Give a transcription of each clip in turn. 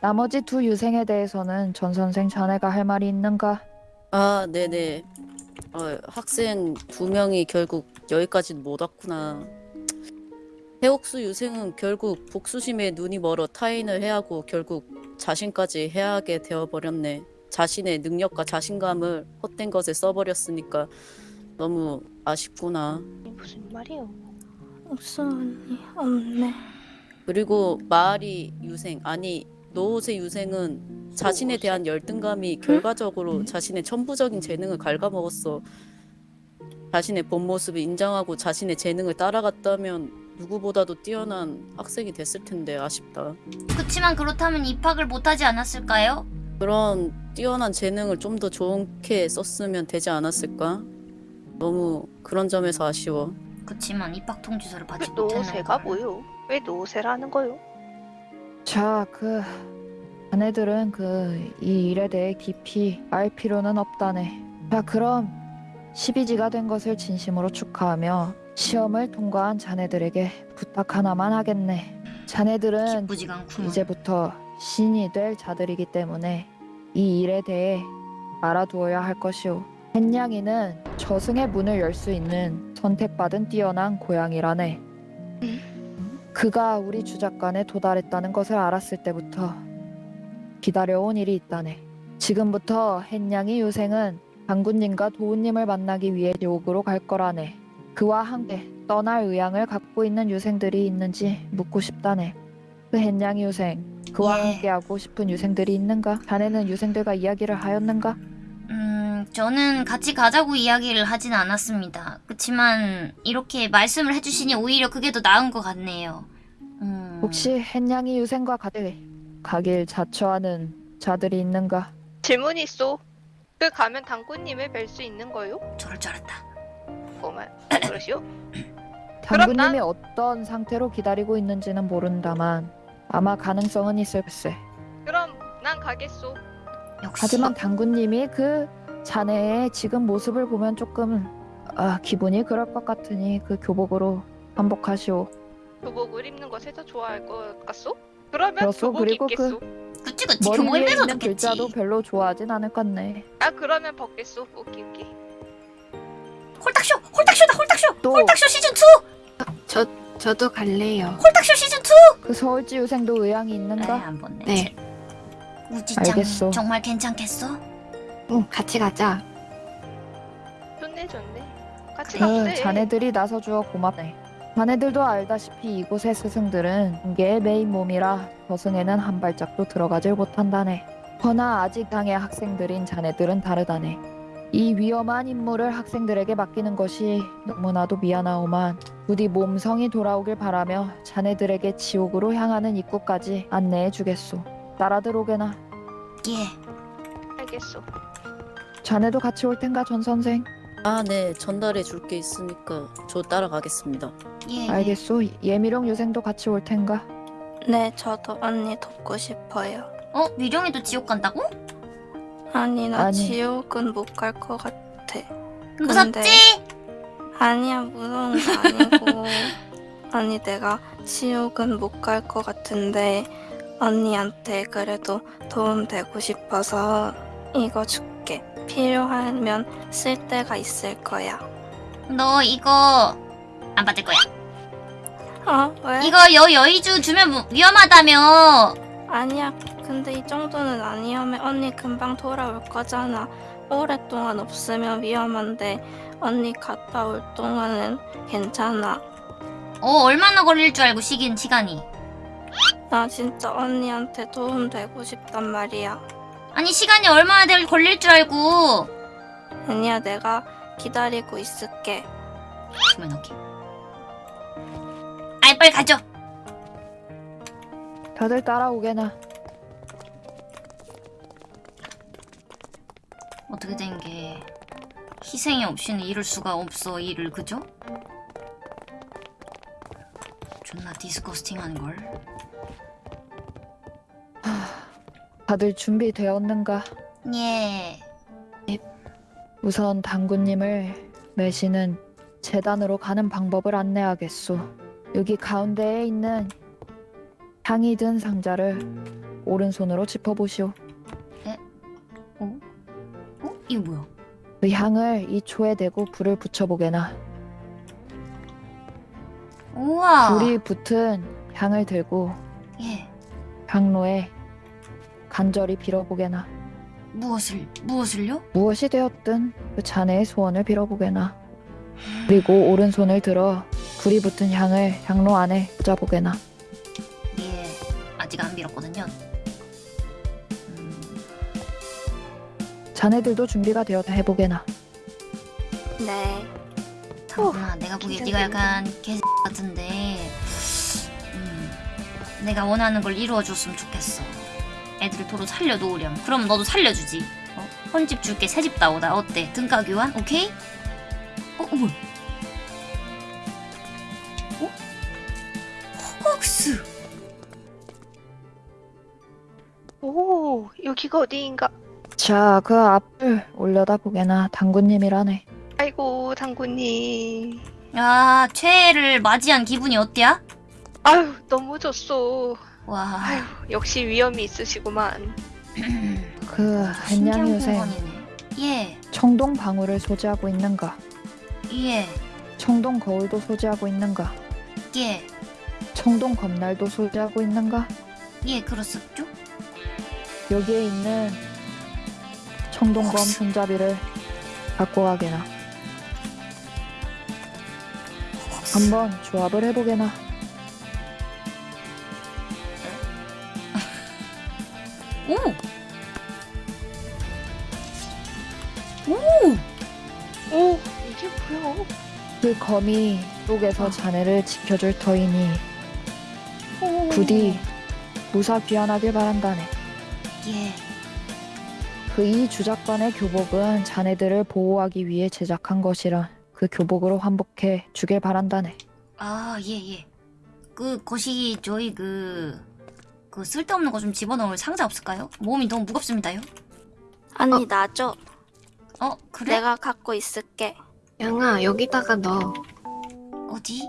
나머지 두 유생에 대해서는 전 선생 자네가 할 말이 있는가? 아, 네네. 어, 학생 두 명이 결국 여기까지는 못 왔구나. 해옥수 유생은 결국 복수심에 눈이 멀어 타인을 해하고 결국 자신까지 해하게 되어버렸네. 자신의 능력과 자신감을 헛된 것에 써버렸으니까 너무 아쉽구나. 무슨 말이요? 옥수 언니 없네. 그리고 마리 유생, 아니 노세 유생은 자신에 대한 열등감이 결과적으로 자신의 천부적인 재능을 갉아먹었어. 자신의 본 모습을 인정하고 자신의 재능을 따라갔다면 누구보다도 뛰어난 학생이 됐을 텐데 아쉽다. 그치만 그렇다면 입학을 못하지 않았을까요? 그런 뛰어난 재능을 좀 더 좋게 썼으면 되지 않았을까? 너무 그런 점에서 아쉬워. 그치만 입학 통지서를 그 받지 못했나 노세가 뭐요? 왜 노세라는 거요? 자, 그 자네들은 그 이 일에 대해 깊이 알 필요는 없다네. 자, 그럼 12지가 된 것을 진심으로 축하하며 시험을 통과한 자네들에게 부탁 하나만 하겠네. 자네들은 이제부터 신이 될 자들이기 때문에 이 일에 대해 알아두어야 할 것이오. 햇냥이는 저승의 문을 열 수 있는 선택받은 뛰어난 고양이라네. 그가 우리 주작관에 도달했다는 것을 알았을 때부터 기다려온 일이 있다네. 지금부터 햇냥이 유생은 장군님과 도우님을 만나기 위해 지옥으로 갈 거라네. 그와 함께 떠날 의향을 갖고 있는 유생들이 있는지 묻고 싶다네. 그 햇냥이 유생, 그와 예. 함께하고 싶은 유생들이 있는가? 자네는 유생들과 이야기를 하였는가? 음, 저는 같이 가자고 이야기를 하진 않았습니다. 그치만 이렇게 말씀을 해주시니 오히려 그게 더 나은 것 같네요. 음, 혹시 햇냥이 유생과 가길 가길 자처하는 자들이 있는가? 질문이 있어. 그 가면 당구님을 뵐 수 있는 거요? 저럴 줄 알았다. 뭐만 그러시오? 당구님이 어떤 상태로 기다리고 있는지는 모른다만 아마 가능성은 있을세. 그럼 난 가겠소. 역시 하지만 당구님이 그 자네의 지금 모습을 보면 조금 아, 기분이 그럴 것 같으니 그 교복으로 한복하시오. 교복을 입는 더 좋아할 것 같소? 그러면 그렇소. 교복 그리고 입겠소. 그치 그치 머리 교복 위에 입에서 있는 좋겠지. 글자도 별로 좋아하진 않을 것 같네. 아 그러면 벗겠소. 오케이 오케이. 홀딱쇼! 홀딱쇼다 홀딱쇼! 또 홀딱쇼 시즌 2! 저 저도 갈래요. 홀딱쇼 시즌 2! 그 서울지 유생도 의향이 있는가? 안. 네. 우지짱 알겠소. 정말 괜찮겠어? 응, 같이 가자. 좋네 좋네. 같이 그 갑세. 자네들이 나서주어 고맙네. 자네들도 알다시피 이곳의 스승들은 공개의 메인 몸이라 저승에는 한 발짝도 들어가질 못한다네. 허나 아직 당의 학생들인 자네들은 다르다네. 이 위험한 임무를 학생들에게 맡기는 것이 너무나도 미안하오만 부디 몸성이 돌아오길 바라며 자네들에게 지옥으로 향하는 입구까지 안내해 주겠소. 따라 들어오게나. 예. 알겠소. 자네도 같이 올 텐가 전 선생? 아, 네. 전달해 줄 게 있으니까 저 따라가겠습니다. 예. 알겠소. 예미룡 유생도 같이 올 텐가? 네, 저도 언니 돕고 싶어요. 어? 미령이도 지옥 간다고? 아니, 나 아니. 지옥은 못 갈 것 같아. 무섭지? 아니야, 무서운 거 아니고. 아니, 내가 지옥은 못 갈 것 같은데, 언니한테 그래도 도움 되고 싶어서 이거 줄게. 필요하면 쓸 때가 있을 거야. 너 이거 안 받을 거야. 어? 왜? 이거 여 여의주 주면 무- 위험하다며. 아니야. 근데 이 정도는 아니면 언니 금방 돌아올 거잖아. 오랫동안 없으면 위험한데 언니 갔다 올 동안은 괜찮아. 어 얼마나 걸릴 줄 알고 시긴 시간이. 나 진짜 언니한테 도움 되고 싶단 말이야. 아니 시간이 얼마나 될 걸릴 줄 알고. 아니야, 내가 기다리고 있을게. 주면. 아이 빨리 가죠. 다들 따라오게나. 어떻게 된 게 희생이 없이는 이룰 수가 없어 일을 그죠? 존나 디스커스팅한 걸. 다들 준비되었는가? 예. 우선 당구님을 매시는 재단으로 가는 방법을 안내하겠소. 여기 가운데에 있는 향이 든 상자를 오른손으로 짚어보시오. 어? 어? 이거 뭐야? 그 향을 이 초에 대고 불을 붙여보게나. 우와. 불이 붙은 향을 들고 예. 향로에 간절히 빌어보게나. 무엇을 무엇을요? 무엇이 되었든 그 자네의 소원을 빌어보게나. 그리고 오른손을 들어 불이 붙은 향을 향로 안에 꽂아보게나. 예. 아직 안 빌었거든요. 음, 자네들도 준비가 되었다 해보게나. 네. 당구나 내가 보기에 네가 약간 개 같은데 음, 내가 원하는 걸 이루어줬으면 좋겠어 애들을 도로 살려놓으렴 그럼 너도 살려주지 어? 헌집 줄게 새집 나오다 어때? 등가 교환? 오케이? 어? 어뭐 여기가 어디인가? 자, 그 앞을 올려다 보게나. 당구님이라네. 아이고, 당구님. 야 최애를 맞이한 기분이 어때야? 아유, 너무 좋소. 와 아유, 역시 위험이 있으시구만. 그 한양 요새 예 청동 방울을 소지하고 있는가? 예, 청동 거울도 소지하고 있는가? 예, 청동 검날도 소지하고 있는가? 예, 그렇습죠? 여기에 있는 청동검 손잡이를 갖고 가게나. 한번 조합을 해보게나. 오! 오! 오, 이게 뭐야? 그 검이 속에서 어. 자네를 지켜줄 터이니 오. 부디 무사 귀환하길 바란다네. 예. 그 이 주작관의 교복은 자네들을 보호하기 위해 제작한 것이라 그 교복으로 환복해 주길 바란다네. 아, 예, 예. 그, 것이 저희 그, 그 쓸데없는 거 좀 집어넣을 상자 없을까요? 몸이 너무 무겁습니다요. 언니 놔줘. 어, 그래? 내가 갖고 있을게. 양아 여기다가 넣어. 어디?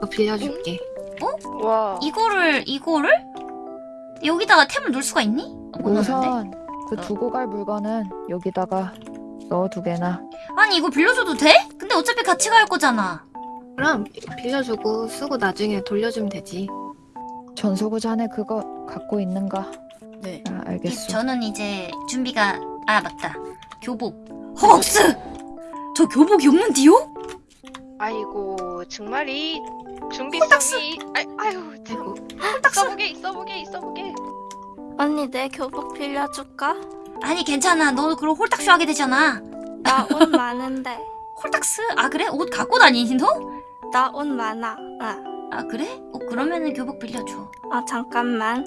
너 빌려줄게. 와. 이거를, 이거를? 여기다가 템을 넣을 수가 있니? 넣는데? 우선 그 어. 두고 갈 물건은 여기다가 넣어두게나. 아니, 이거 빌려줘도 돼? 근데 어차피 같이 갈 거잖아. 그럼 빌려주고 쓰고 나중에 돌려주면 되지. 전소구 자네 그거 갖고 있는가? 네. 아, 예, 알겠소. 저는 이제 준비가 아 맞다 교복 허걱스 저 교복이 없는디요? 아이고, 정말 이 준비성이. 아이, 아유, 참. 있어보게, 있어보게, 있어보게. 언니 내 교복 빌려줄까? 아니 괜찮아 너 그럼 홀딱쇼 하게 되잖아 나 옷 많은데. 홀딱스 아 그래 옷 갖고 다니니 너? 나 옷 많아. 응. 아 그래? 어 그러면은 교복 빌려줘 아 잠깐만.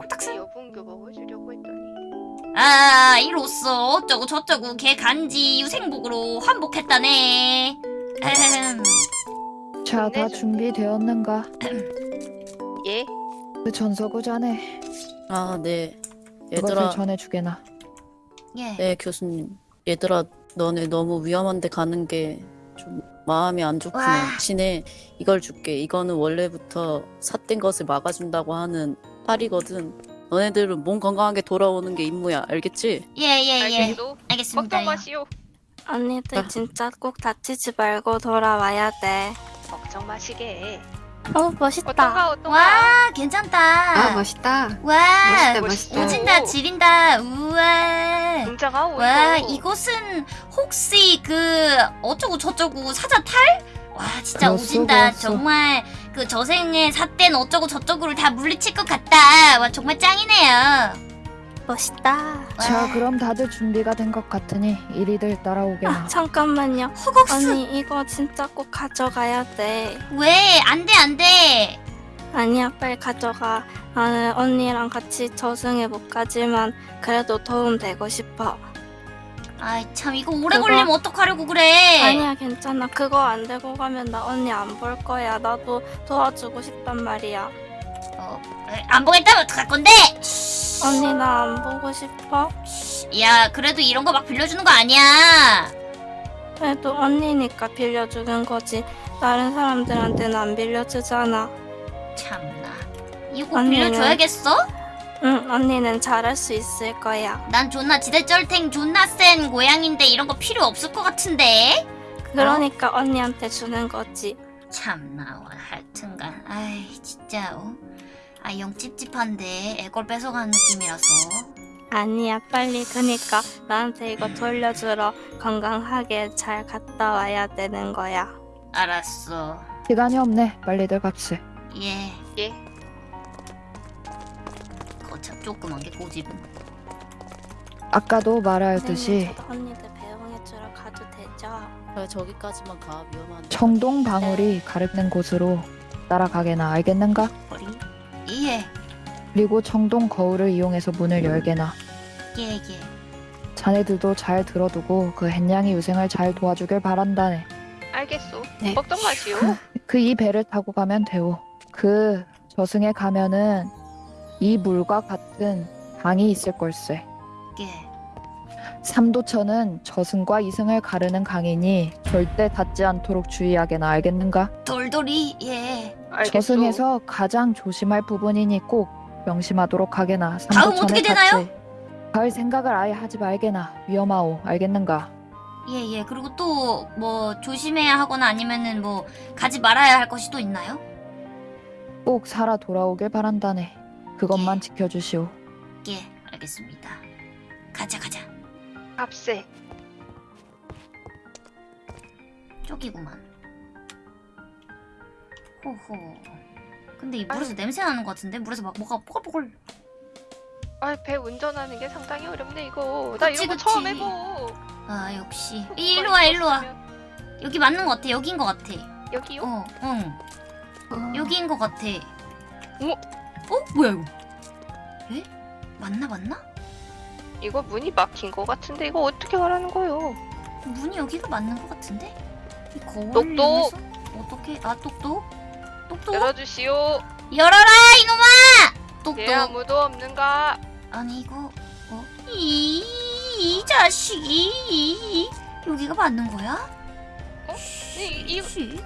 홀딱스 여분 교복을 주려고 했더니. 아 이로써 어쩌고 저쩌고 걔 간지 유생복으로 환복했다네 에헴. 자, 다. 준비되었는가? 예? 그 전소구 자네 아, 네. 그것을 얘들아, 전해주게나. 예 네, 교수님. 얘들아, 너네 너무 위험한데 가는 게 좀 마음이 안 좋구나. 와. 대신에 이걸 줄게. 이거는 원래부터 삿된 것을 막아준다고 하는 팔이거든. 너네들은 몸 건강하게 돌아오는 게 임무야. 알겠지? 예예예 알겠소? 알겠습니다 걱정마시오. 언니들 아. 진짜 꼭 다치지 말고 돌아와야 돼. 걱정 마시게. 어 멋있다. 어떤가, 어떤가? 와 괜찮다 아 멋있다. 와 멋있다 멋있다. 오진다 지린다 우와 오이고. 와 이곳은 혹시 그 어쩌고 저쩌고 사자 탈? 와 진짜 그렇소, 오진다 그렇소. 정말 그 저생의 삿된 어쩌고 저쩌고를 다 물리칠 것 같다 와 정말 짱이네요 멋있다. 와, 자, 그럼 다들 준비가 된 것 같으니 이리들 따라오게나. 아, 잠깐만요. 허걱스 언니 이거 진짜 꼭 가져가야 돼. 왜 안 돼 안 돼 아니야 빨리 가져가. 나는 언니랑 같이 저승에 못 가지만 그래도 도움 되고 싶어. 아이 참 이거 오래 그거- 걸리면 어떡하려고 그래 아니야 괜찮아. 그거 안 들고 가면 나 언니 안 볼 거야. 나도 도와주고 싶단 말이야. 어, 에, 안 보겠다면 어떡할 건데 언니 나 안 보고 싶어? 야 그래도 이런 거 막 빌려주는 거 아니야 그래도 언니니까 빌려주는 거지. 다른 사람들한테는 안 빌려주잖아. 참나 이거 언니는- 빌려줘야겠어? 응, 언니는 잘할 수 있을 거야. 난 존나 지대쩔탱 존나 센 고양인데 이런 거 필요 없을 것 같은데? 그러니까 언니한테 주는 거지. 참나 와, 하여튼간 아이 진짜 어? 아 영 찝찝한데 애걸 뺏어가는 느낌이라서 아니야, 빨리. 그니까 나한테 이거 돌려주러 건강하게 잘 갔다 와야 되는 거야. 알았어 시간이 없네. 빨리들 갑시. 예 예. 거참 조그만 게 고집은 아까도 말하였듯이 언니들 배웅해주러 가도 되죠? 그래 저기까지만 가 위험한데. 청동 방울이 가르는 곳으로 따라가게나 알겠는가? 허리 예 그리고 청동 거울을 이용해서 문을 열게나. 예, 예. 자네들도 잘 들어두고 그 햇냥이 유생을 잘 도와주길 바란다네. 알겠소. 네. 걱정 마시오. 그 이 배를 타고 가면 되오. 그 저승에 가면은 이 물과 같은 강이 있을 걸세. 예. 삼도천은 저승과 이승을 가르는 강이니 절대 닿지 않도록 주의하게나 알겠는가? 돌돌이 예 알겠소. 저승에서 가장 조심할 부분이니 꼭 명심하도록 하게나. 다음 어떻게 되나요? 갈 생각을 아예 하지 말게나. 위험하오. 알겠는가? 예, 예. 그리고 또 뭐 조심해야 하거나 아니면은 뭐 가지 말아야 할 것이 또 있나요? 꼭 살아 돌아오길 바란다네. 그것만 예. 지켜주시오. 예, 알겠습니다. 가자, 가자. 값세. 저기구만. 호호. 근데 이 물에서 냄새 나는 것 같은데? 물에서 막 뭐가 뽀글뽀글. 아, 배 운전하는 게 상당히 어렵네 이거. 나 그치, 이런 거 그치. 처음 해보. 아, 역시. 일로 와, 일로 와. 여기 맞는 것 같아. 여긴 것 같아. 여기요? 어, 응. 어, 여기인 것 같아. 어머. 어? 뭐야, 이거? 에? 맞나, 맞나? 이거 문이 막힌 거 같은데 이거 어떻게 가라는 거요? 문이 여기가 맞는 것 같은데? 이 거울 똑똑. 이용해서 어떻게? 아 똑똑? 똑똑? 열어주시오. 열어라 이놈아! 똑똑. 예 아무도 없는가? 아니 이거 어? 이, 이 자식이 여기가 맞는 거야? 어? 이, 이 씨.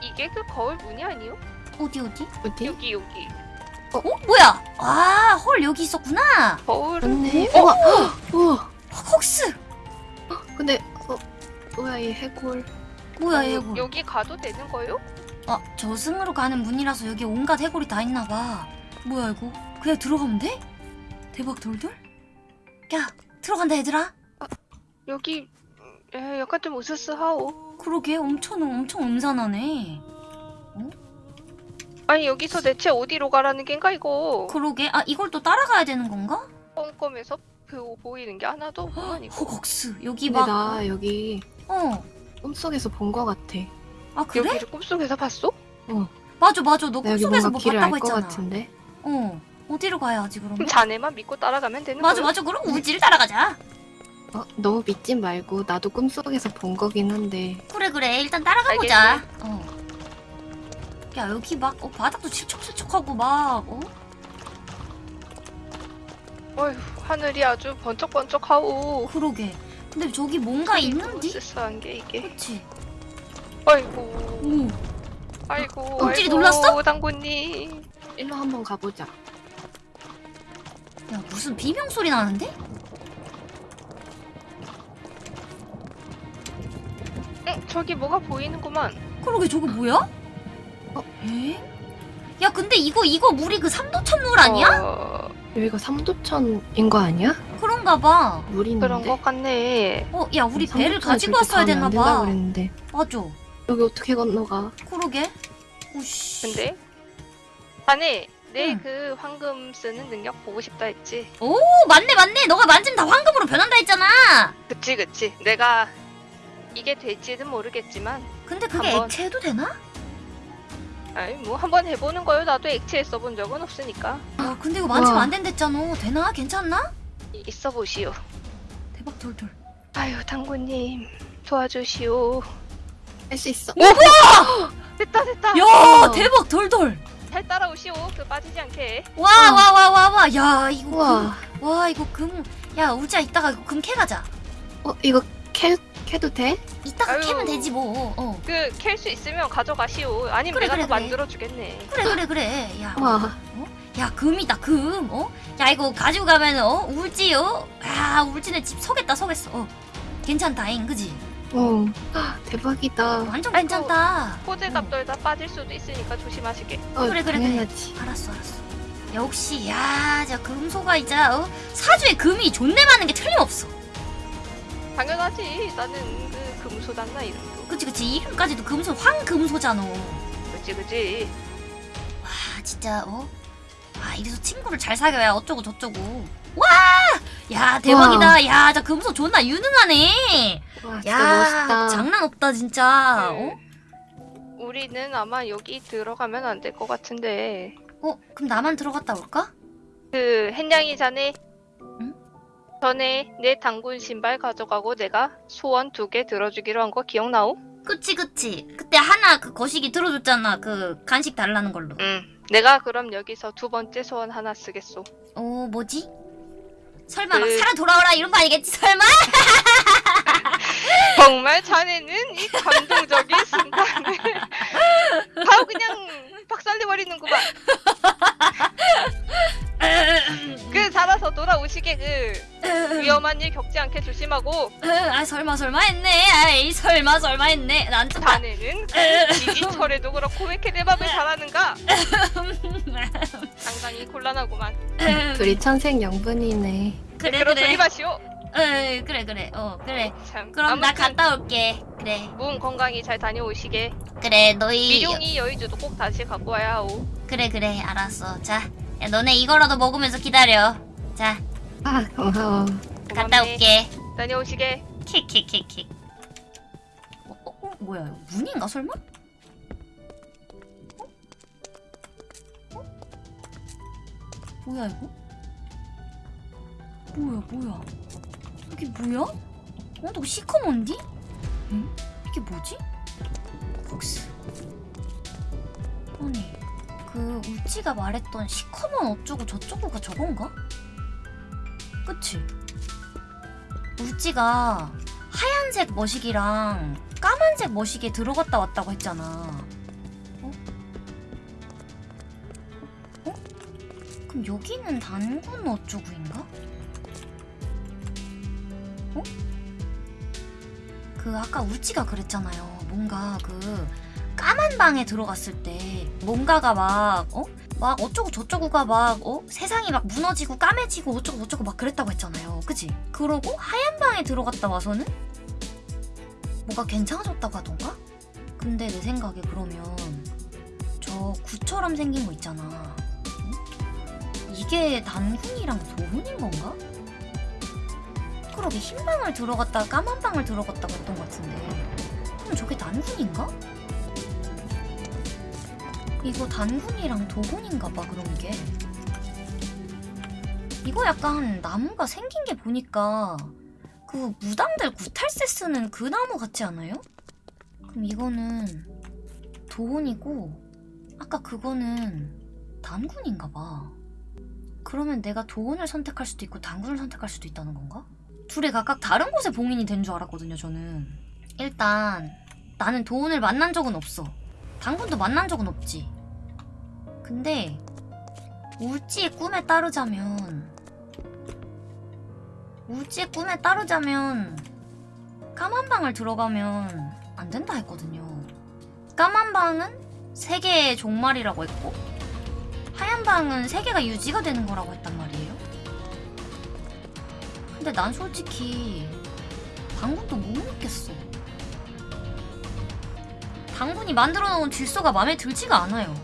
이게 그 거울 문이 아니요? 어디 어디? 어디? 여기 여기. 어 뭐야? 아 헐 여기 있었구나. 거울은 맞네. 우와, 우와. 헉스 근데 어, 뭐야 이 해골? 뭐야 여- 이거? 여기 가도 되는 거요? 아 저승으로 가는 문이라서 여기 온갖 해골이 다 있나 봐. 뭐야 이거? 그냥 들어가면 돼? 대박 돌돌? 야 들어간다 얘들아. 여기 에, 약간 좀 으스스하오. 그러게 엄청 엄청 음산하네. 아니 여기서 대체 어디로 가라는 겐가 이거? 그러게 아 이걸 또 따라가야 되는 건가? 꼼꼼해서 보, 보이는 게 하나도 없구만 이거. 허걱스 여기 근데 막 나 여기 어. 꿈속에서 본 거 같아. 아 그래? 여기를 꿈속에서 봤어? 맞아 맞아 너 나 여기 꿈속에서 뭔가 뭐 길을 봤다고 것 했잖아. 같은데. 어 어디로 가야지 그러면? 그럼 자네만 믿고 따라가면 되는 맞아 거요? 맞아 그럼 우지를 따라가자. 어, 너무 믿지 말고 나도 꿈속에서 본 거긴 한데. 그래 그래 일단 따라가 보자. 어. 야 여기 막 어, 바닥도 칠척칠척하고 막 어? 어휴 하늘이 아주 번쩍번쩍하오. 그러게. 근데 저기 뭔가 있는디? 으스스한 게 이게. 그치? 아이고. 오. 아이고. 아이고, 놀랐어? 당구님. 일로 한번 가보자. 야 무슨 비명 소리 나는데? 응 저기 뭐가 보이는구만. 그러게 저거 뭐야? 어? 에? 야 근데 이거 이거 물이 그 삼도천 물 아니야? 어, 여기가 삼도천인 거 아니야? 그런가 봐. 물 있는데. 그런 것 같네. 어, 야 우리 배를 삼도천에 가지고 왔어야 가면 됐나 안 된다고 봐. 그랬는데 맞아. 여기 어떻게 건너가? 그러게. 오씨. 근데 자네 내 응. 그 황금 쓰는 능력 보고 싶다 했지. 오 맞네 맞네. 너가 만지면 다 황금으로 변한다 했잖아. 그치 그치. 내가 이게 될지는 모르겠지만, 근데 그게 한번. 액체해도 되나? 아니 뭐 한번 해보는 거요. 나도 액체에 써본 적은 없으니까. 야 근데 이거 만지면. 안 된댔잖아. 되나? 괜찮나? 이- 있어 보시오. 대박 돌돌. 아유 당구님 도와주시오. 할 수 있어. 됐다 됐다. 야 우와. 대박 돌돌. 잘 따라오시오. 그 빠지지 않게. 와 와 와 와 와. 야 이거 우와. 금. 와 이거 금. 야 우지야 이따가 이거 금 캐 가자. 어 이거 캐 캐도 돼? 이따가 아유. 캐면 되지 뭐. 어. 그 캘 수 있으면 가져가시오. 아니면 그래, 내가 그래, 더 그래. 만들어 주겠네. 그래 그래 그래. 야. 와. 어? 야 금이다 금 어? 야 이거 가지고 가면 어? 울지 어? 야 울지네 집 서겠다 서겠어 어. 괜찮다잉 그지? 어, 아, 대박이다. 완전 아이고. 괜찮다 호들갑 떨다 빠질 수도 있으니까 조심하시게. 어, 그래, 그래, 그래. 당연하지. 알았어 알았어 역시 야저 금소가 이제 어? 사주에 금이 존내 많은 게 틀림없어 당연하지. 나는 그 금소잖아 이름도. 그치 그치 이름까지도 금소 황금소잖아 그치 그치. 아 진짜 어? 아 이래서 친구를 잘 사귀어야 어쩌고 저쩌고 와! 야 대박이다 야 저 금소 존나 유능하네 와, 진짜 야 멋있다. 장난 없다 진짜 어? 우리는 아마 여기 들어가면 안 될 것 같은데. 어? 그럼 나만 들어갔다 올까? 그 햇냥이 자네. 응? 전에 내 당군 신발 가져가고 내가 소원 두 개 들어주기로 한 거 기억나오? 그치 그치 그때 하나 그 거시기 들어줬잖아 그 간식 달라는 걸로 응. 내가 그럼 여기서 두 번째 소원 하나 쓰겠소. 어 뭐지? 설마 막 그- 살아 돌아오라 이런 거 아니겠지 설마? 정말 자네는 이 감동적인 순간을 바로 그냥 박살내버리는구만. 그 살아서 돌아오시게 그 위험한 일 겪지 않게 조심하고. 아 설마 설마 했네. 아이 설마 설마 했네. 난 좀... 자네는 그 지지철에도 그렇고 왜 이렇게 내 맘을 잘하는가? 상당히 곤란하구만. 둘이 천생연분이네. 그래 그럼 그래. 저리 마시오 어, 그래 그래 어 그래 참 그럼 나 아무튼 갔다 올게 그래 몸 건강히 잘 다녀오시게 그래 너희 미룡이 여의주도 꼭 다시 갖고 와야 하오 그래 그래 알았어 자 야, 너네 이거라도 먹으면서 기다려 자 아, 고마워. 갔다 고맙네. 올게 다녀오시게 킥킥킥킥 어, 어, 어 뭐야 이거 문인가 설마? 어? 어? 뭐야 이거? 뭐야 뭐야 이게 뭐야? 어? 너 시커먼디? 응? 이게 뭐지? 복스 아니 그 우찌가 말했던 시커먼 어쩌고 저쩌고가 저건가? 그치? 우찌가 하얀색 머시기랑 까만색 머시기에 들어갔다 왔다고 했잖아. 어? 어? 그럼 여기는 단군 어쩌구인가? 어? 그 아까 우찌가 그랬잖아요. 뭔가 그 까만 방에 들어갔을 때 뭔가가 막 어? 막 어쩌고 저쩌고가 막 어? 세상이 막 무너지고 까매지고 어쩌고 저쩌고 막 그랬다고 했잖아요. 그지? 그러고 하얀 방에 들어갔다 와서는 뭐가 괜찮아졌다고 하던가? 근데 내 생각에 그러면 저 구처럼 생긴 거 있잖아. 응? 이게 단훈이랑 도훈인 건가? 그러게 흰 방을 들어갔다가 까만 방을 들어갔다고 했던 것 같은데 그럼 저게 단훈인가? 이거 단군이랑 도군인가 봐 그런 게 이거 약간 나무가 생긴 게 보니까 그 무당들 구탈세 쓰는 그 나무 같지 않아요? 그럼 이거는 도혼이고 아까 그거는 단군인가 봐 그러면 내가 도혼을 선택할 수도 있고 단군을 선택할 수도 있다는 건가? 둘이 각각 다른 곳에 봉인이 된 줄 알았거든요 저는 일단 나는 도혼을 만난 적은 없어 당군도 만난 적은 없지. 근데 울지의 꿈에 따르자면 울지의 꿈에 따르자면 까만 방을 들어가면 안 된다 했거든요. 까만 방은 세 개의 종말이라고 했고 하얀 방은 세 개가 유지가 되는 거라고 했단 말이에요. 근데 난 솔직히 당군도 못 믿겠어. 당군이 만들어 놓은 질서가 마음에 들지가 않아요.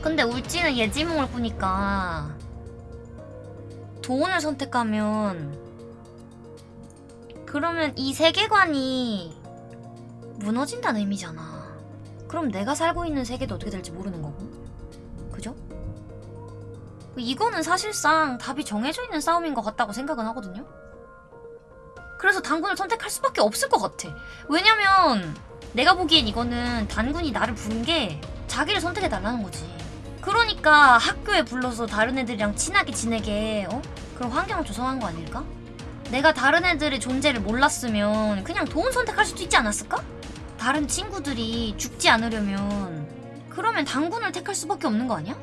근데 울지는 예지몽을 꾸니까 도원을 선택하면 그러면 이 세계관이 무너진다는 의미잖아. 그럼 내가 살고 있는 세계도 어떻게 될지 모르는 거고. 이거는 사실상 답이 정해져 있는 싸움인 것 같다고 생각은 하거든요. 그래서 당군을 선택할 수밖에 없을 것 같아. 왜냐면 내가 보기엔 이거는 단군이 나를 부른 게 자기를 선택해달라는 거지. 그러니까 학교에 불러서 다른 애들이랑 친하게 지내게 어? 그런 환경을 조성한 거 아닐까? 내가 다른 애들의 존재를 몰랐으면 그냥 도운 선택할 수도 있지 않았을까? 다른 친구들이 죽지 않으려면 그러면 당군을 택할 수밖에 없는 거 아니야?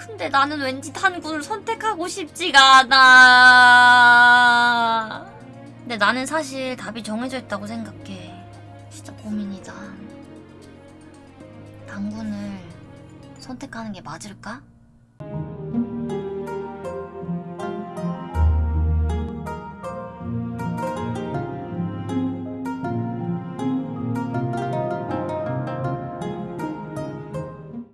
근데 나는 왠지 단군을 선택하고 싶지가 않아. 근데 나는 사실 답이 정해져 있다고 생각해. 진짜 고민이다. 단군을 선택하는 게 맞을까?